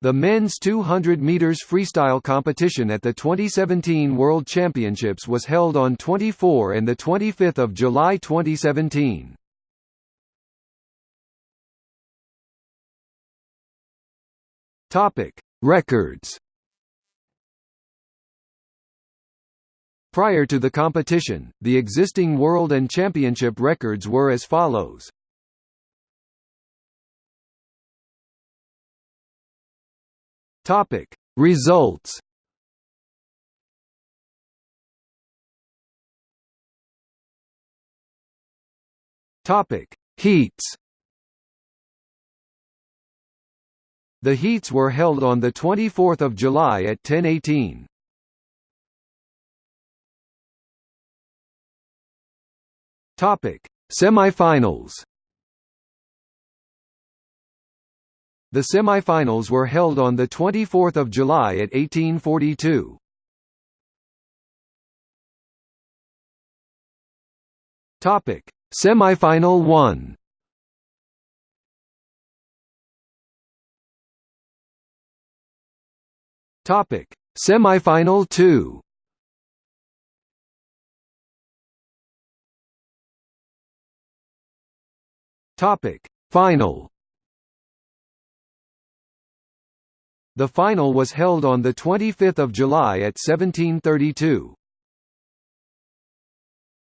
The men's 200 meters freestyle competition at the 2017 World Championships was held on 24 and the 25th of July 2017. Topic: Records. Prior to the competition, the existing world and championship records were as follows. Topic. Results. Topic. Heats. The heats were held on the 24th of July at 10:18. Topic. Semifinals The semifinals were held on 24 July at 1842. Topic: Semifinal 1. Topic: Semifinal 2. Topic: Final. The final was held on 25 July at 1732.